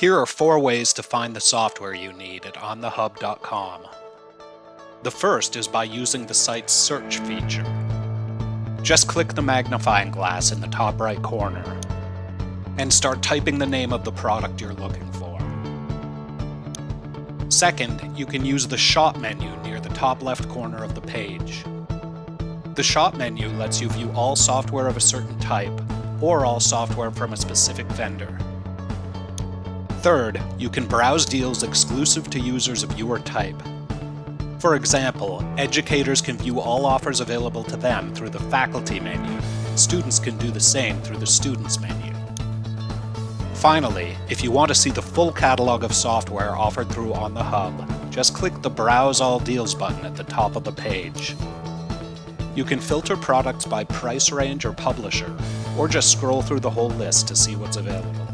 Here are four ways to find the software you need at onthehub.com. The first is by using the site's search feature. Just click the magnifying glass in the top right corner and start typing the name of the product you're looking for. Second, you can use the shop menu near the top left corner of the page. The shop menu lets you view all software of a certain type or all software from a specific vendor. Third, you can browse deals exclusive to users of your type. For example, educators can view all offers available to them through the Faculty menu. Students can do the same through the Students menu. Finally, if you want to see the full catalog of software offered through On the Hub, just click the Browse All Deals button at the top of the page. You can filter products by price range or publisher, or just scroll through the whole list to see what's available.